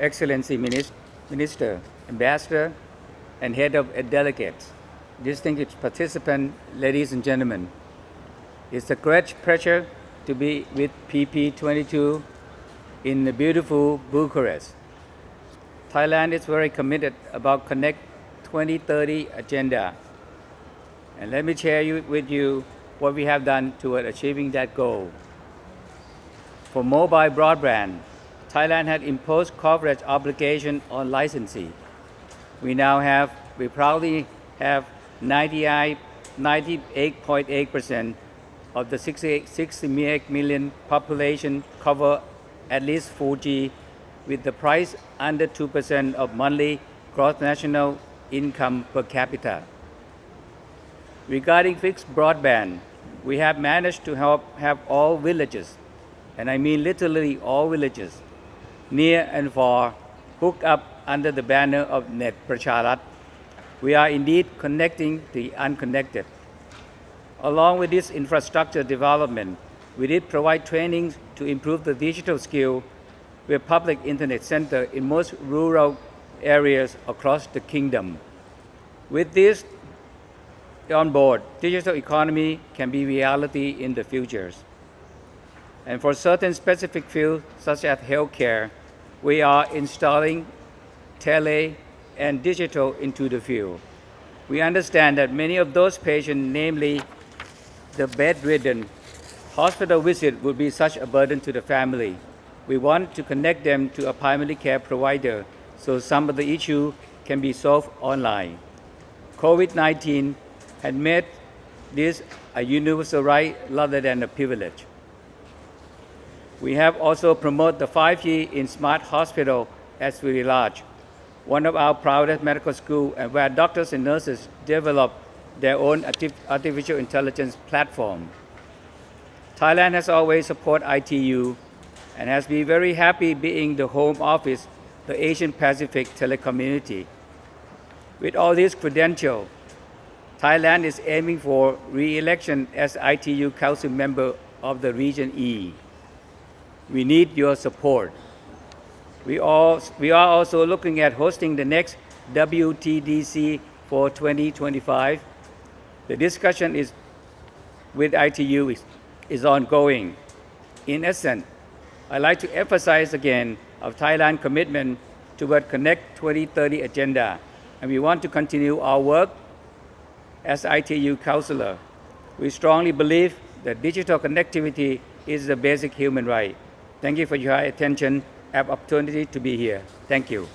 Excellency Minister, Ambassador, and Head of Delegates, distinguished participants, ladies and gentlemen. It's a great pleasure to be with PP22 in the beautiful Bucharest. Thailand is very committed about Connect 2030 agenda. And let me share you, with you what we have done toward achieving that goal. For mobile broadband, Thailand had imposed coverage obligation on licensee. We now have, we proudly have 98.8% of the 68, 68 million population cover at least 4G with the price under 2% of monthly gross national income per capita. Regarding fixed broadband, we have managed to help have all villages, and I mean literally all villages, near and far, hooked up under the banner of Net Pracharat. We are indeed connecting the unconnected. Along with this infrastructure development, we did provide trainings to improve the digital skill with public internet center in most rural areas across the kingdom. With this on board, digital economy can be reality in the futures. And for certain specific fields, such as healthcare, we are installing tele and digital into the field. We understand that many of those patients, namely the bedridden, hospital visit would be such a burden to the family. We want to connect them to a primary care provider so some of the issue can be solved online. COVID-19 had made this a universal right rather than a privilege. We have also promoted the 5G in smart hospital as Siriraj, one of our proudest medical schools and where doctors and nurses develop their own artificial intelligence platform. Thailand has always supported ITU and has been very happy being the home office the Asian Pacific telecommunity. With all these credentials, Thailand is aiming for re-election as ITU Council member of the Region E. We need your support. We, all, we are also looking at hosting the next WTDC for 2025. The discussion is with ITU is, is ongoing. In essence, I'd like to emphasize again of Thailand's commitment toward Connect 2030 agenda, and we want to continue our work as ITU counselor. We strongly believe that digital connectivity is the basic human right. Thank you for your high attention. Have opportunity to be here. Thank you.